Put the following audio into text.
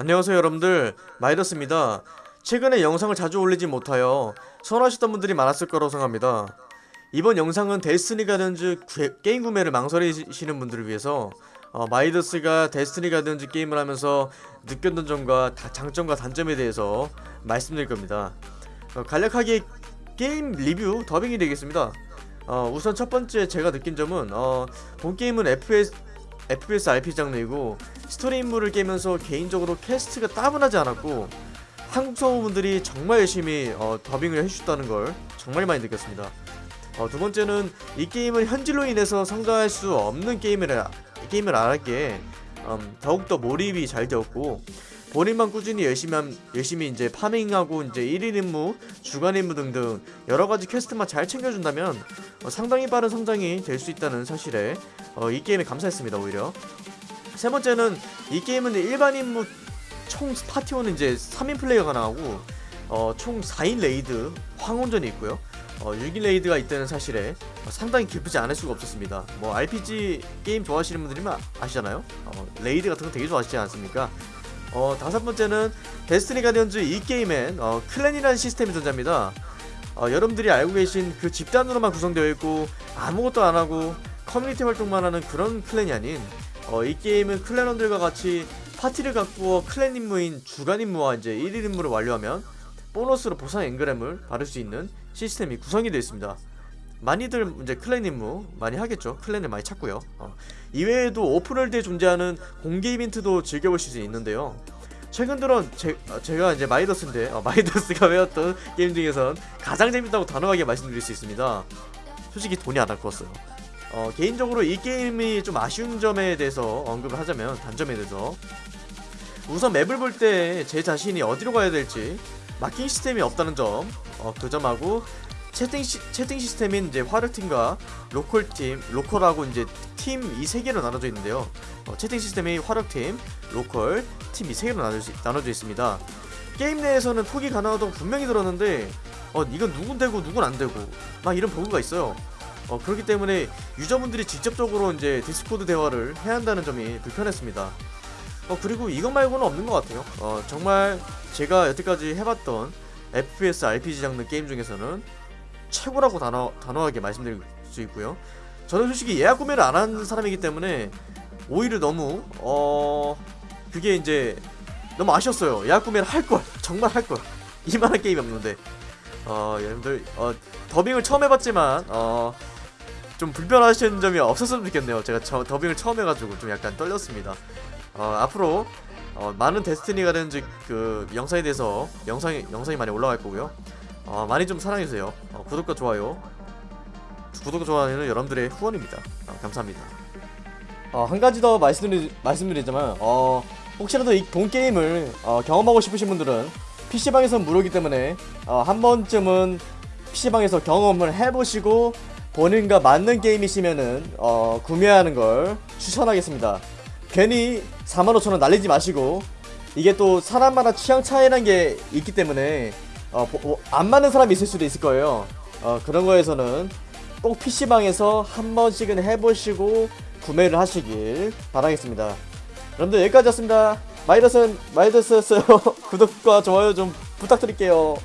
안녕하세요 여러분들. 마이더스입니다. 최근에 영상을 자주 올리지 못하여 서운하셨던 분들이 많았을 거라고 생각합니다. 이번 영상은 데스티니 가디언즈 구- 게임 구매를 망설이시는 분들을 위해서 어, 마이더스가 데스티니 가디언즈 게임을 하면서 느꼈던 점과 다- 장점과 단점에 대해서 말씀드릴 겁니다. 어, 간략하게 게임 리뷰 더빙이 되겠습니다. 어, 우선 첫 번째 제가 느낀 점은 어, 본 게임은 FPS, FPS RPG 장르이고 스토리 임무를 깨면서 개인적으로 퀘스트가 따분하지 않았고 한국 성우분들이 정말 열심히 어, 더빙을 해주셨다는 걸 정말 많이 느꼈습니다. 어, 두 번째는 이 게임은 현질로 인해서 성장할 수 없는 게임을 게임을 알았기에 음, 더욱더 몰입이 잘 되었고 본인만 꾸준히 열심히 함- 열심히 이제 파밍하고 이제 1인 임무, 주간 임무 등등 여러 가지 퀘스트만 잘 챙겨준다면 어, 상당히 빠른 성장이 될 수 있다는 사실에 어, 이 게임에 감사했습니다 오히려. 세 번째는 이 게임은 일반 임무 총 파티원은 이제 3인 플레이어가 나오고 어, 총 4인 레이드 황혼전이 있고요. 어, 6인 레이드가 있다는 사실에 어, 상당히 기쁘지 않을 수가 없었습니다. 뭐 RPG 게임 좋아하시는 분들이면 아시잖아요. 어, 레이드 같은 거 되게 좋아하시지 않습니까? 어, 다섯 번째는 데스티니 가디언즈 이 게임엔 어, 클랜이라는 시스템이 존재합니다. 어, 여러분들이 알고 계신 그 집단으로만 구성되어 있고 아무것도 안 하고 커뮤니티 활동만 하는 그런 클랜이 아닌 어, 이 게임은 클랜원들과 같이 파티를 가꾸어 클랜 임무인 주간 임무와 이제 1일 임무를 완료하면 보너스로 보상 engram을 받을 수 있는 시스템이 구성이 되어 있습니다. 많이들 이제 클랜 임무 많이 하겠죠. 클랜을 많이 찾고요. 어, 이외에도 오픈월드에 존재하는 공개 이벤트도 즐겨보실 수 있는데요. 최근 들어 제, 어, 제가 이제 마이더스인데 어, 마이더스가 해왔던 게임 중에선 가장 재밌다고 단호하게 말씀드릴 수 있습니다. 솔직히 돈이 안 아까웠어요. 어, 개인적으로 이 게임이 좀 아쉬운 점에 대해서 언급을 하자면 단점에 대해서 우선 맵을 볼 때 제 자신이 어디로 가야 될지 마킹 시스템이 없다는 점, 어, 그 점하고 채팅, 시, 채팅 시스템인 이제 화력팀과 로컬팀, 로컬하고 이제 팀 이 세 개로 나눠져 있는데요. 어, 채팅 시스템이 화력팀, 로컬, 팀 이 세 개로 나눠져, 나눠져 있습니다. 게임 내에서는 포기 가능하다고 분명히 들었는데 어, 이건 누군 되고 누군 안 되고 막 이런 버그가 있어요. 어, 그렇기 때문에 유저분들이 직접적으로 이제 디스코드 대화를 해야 한다는 점이 불편했습니다. 어, 그리고 이것 말고는 없는 것 같아요. 어, 정말 제가 여태까지 해봤던 FPS RPG 장르 게임 중에서는 최고라고 단호, 단호하게 말씀드릴 수 있고요. 저는 솔직히 예약 구매를 안 한 사람이기 때문에 오히려 너무 어 그게 이제 너무 아쉬웠어요. 예약 구매를 할 걸, 정말 할 걸. 이만한 게임이 없는데 어 여러분들 어 더빙을 처음 해봤지만 어. 좀 불편하시는 점이 없었으면 좋겠네요. 제가 저, 더빙을 처음 해가지고 좀 약간 떨렸습니다. 어, 앞으로 어, 많은 데스티니가 되는 그 영상에 대해서 영상이 영상이 많이 올라갈 거고요. 어, 많이 좀 사랑해주세요. 어, 구독과 좋아요. 구독과 좋아요는 여러분들의 후원입니다. 어, 감사합니다. 어, 한 가지 더 말씀드리, 말씀드리자면 어, 혹시라도 이본 게임을 어, 경험하고 싶으신 분들은 PC방에서 무료이기 때문에 어, 한 번쯤은 PC방에서 경험을 해보시고 본인과 맞는 게임이시면은 어, 구매하는 걸 추천하겠습니다. 괜히 45,000원 날리지 마시고 이게 또 사람마다 취향 차이라는 게 있기 때문에 어, 보- 어, 안 맞는 사람이 있을 수도 있을 거예요. 어, 그런 거에서는 꼭 PC방에서 한 번씩은 해보시고 구매를 하시길 바라겠습니다. 여러분들 여기까지였습니다. 마이더스였어요. 구독과 좋아요 좀 부탁드릴게요.